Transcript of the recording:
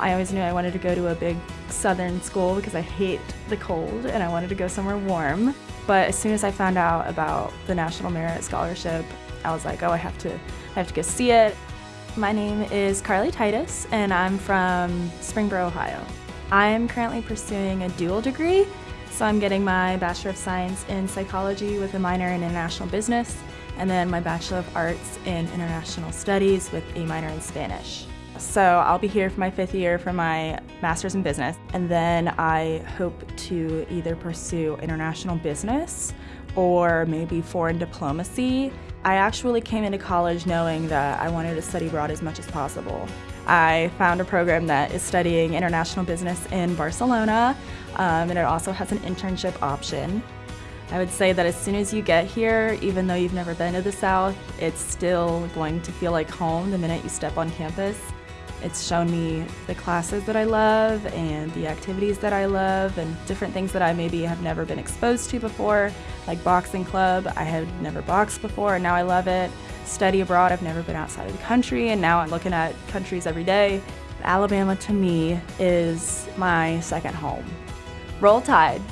I always knew I wanted to go to a big southern school because I hate the cold and I wanted to go somewhere warm. But as soon as I found out about the National Merit Scholarship, I was like, oh, I have to, I have to go see it. My name is Carly Titus and I'm from Springboro, Ohio. I'm currently pursuing a dual degree, so I'm getting my Bachelor of Science in Psychology with a minor in International Business, and then my Bachelor of Arts in International Studies with a minor in Spanish. So I'll be here for my fifth year for my Master's in Business, and then I hope to either pursue international business or maybe foreign diplomacy. I actually came into college knowing that I wanted to study abroad as much as possible. I found a program that is studying international business in Barcelona, um, and it also has an internship option. I would say that as soon as you get here, even though you've never been to the South, it's still going to feel like home the minute you step on campus. It's shown me the classes that I love and the activities that I love and different things that I maybe have never been exposed to before, like boxing club. I had never boxed before and now I love it. Study abroad, I've never been outside of the country and now I'm looking at countries every day. Alabama to me is my second home. Roll Tide!